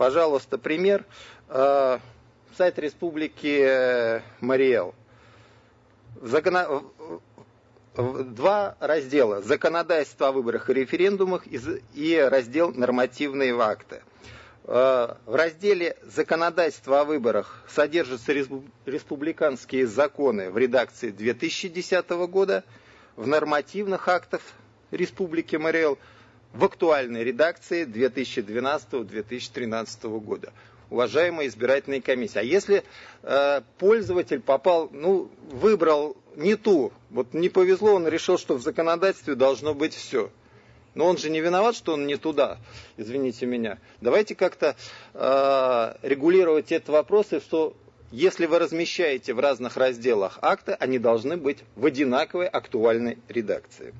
Пожалуйста, пример. Э, сайт Республики Мариэл. Закона... Два раздела. Законодательство о выборах и референдумах и раздел нормативные акты. Э, в разделе «Законодательство о выборах» содержатся республиканские законы в редакции 2010 года, в нормативных актах Республики Мариэл в актуальной редакции 2012-2013 года. Уважаемая избирательная комиссия, а если э, пользователь попал, ну, выбрал не ту, вот не повезло, он решил, что в законодательстве должно быть все. Но он же не виноват, что он не туда, извините меня. Давайте как-то э, регулировать этот вопрос, и что если вы размещаете в разных разделах акты, они должны быть в одинаковой актуальной редакции.